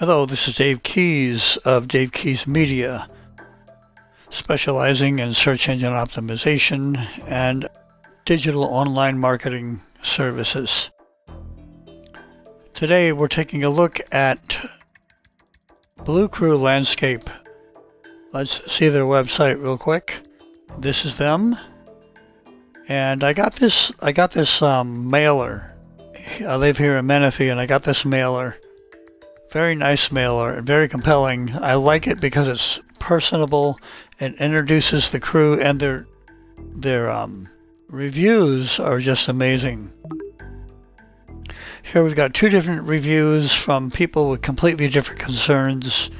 Hello, this is Dave Keys of Dave Keys Media, specializing in search engine optimization and digital online marketing services. Today we're taking a look at Blue Crew Landscape. Let's see their website real quick. This is them. And I got this I got this um, mailer. I live here in Menifee and I got this mailer very nice mailer and very compelling. I like it because it's personable and introduces the crew and their their um, reviews are just amazing. Here we've got two different reviews from people with completely different concerns.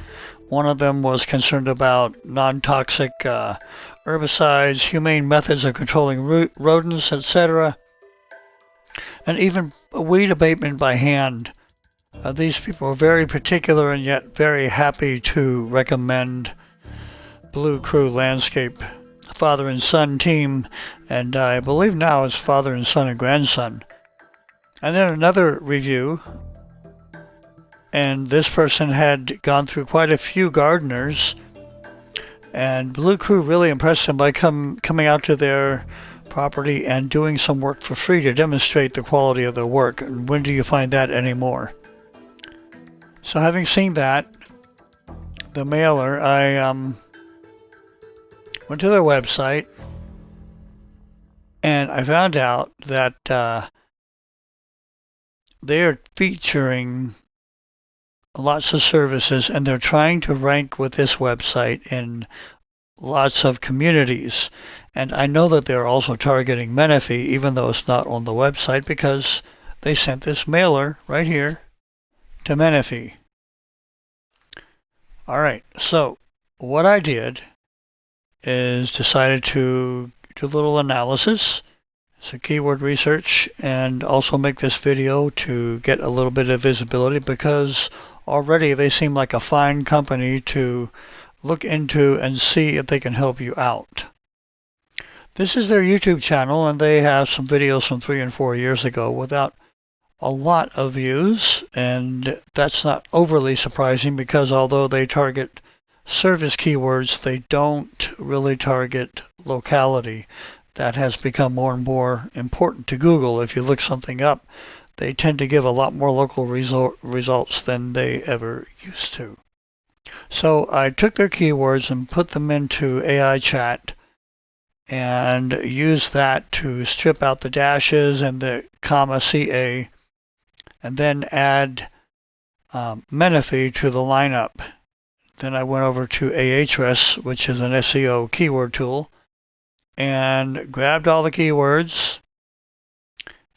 One of them was concerned about non-toxic uh, herbicides, humane methods of controlling rodents, etc., and even weed abatement by hand. Uh, these people are very particular and yet very happy to recommend Blue Crew Landscape father and son team, and I believe now it's father and son and grandson. And then another review, and this person had gone through quite a few gardeners, and Blue Crew really impressed him by come, coming out to their property and doing some work for free to demonstrate the quality of their work. And when do you find that anymore? So having seen that, the mailer, I um, went to their website and I found out that uh, they are featuring lots of services and they're trying to rank with this website in lots of communities. And I know that they're also targeting Menifee, even though it's not on the website, because they sent this mailer right here to Menifee. All right, so what I did is decided to do a little analysis, so keyword research, and also make this video to get a little bit of visibility because already they seem like a fine company to look into and see if they can help you out. This is their YouTube channel and they have some videos from three and four years ago without a lot of views, and that's not overly surprising because although they target service keywords, they don't really target locality. That has become more and more important to Google. If you look something up, they tend to give a lot more local result, results than they ever used to. So I took their keywords and put them into AI chat and used that to strip out the dashes and the comma CA and then add um, Menifee to the lineup. Then I went over to Ahrefs, which is an SEO keyword tool, and grabbed all the keywords,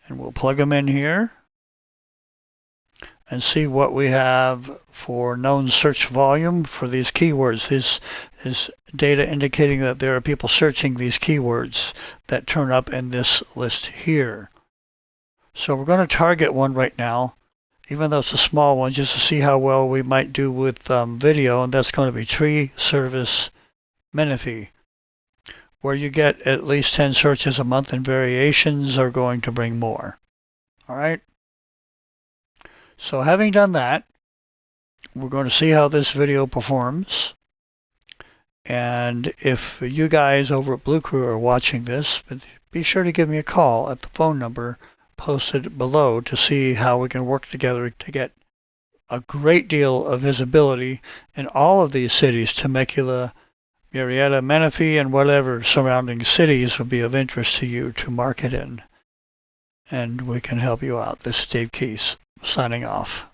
and we'll plug them in here and see what we have for known search volume for these keywords. This is data indicating that there are people searching these keywords that turn up in this list here. So we're going to target one right now, even though it's a small one, just to see how well we might do with um, video, and that's going to be tree service Menifee, where you get at least 10 searches a month and variations are going to bring more. All right. So having done that, we're going to see how this video performs. And if you guys over at Blue Crew are watching this, be sure to give me a call at the phone number posted below to see how we can work together to get a great deal of visibility in all of these cities, Temecula, Murrieta, Menifee, and whatever surrounding cities would be of interest to you to market in. And we can help you out. This is Dave Keys signing off.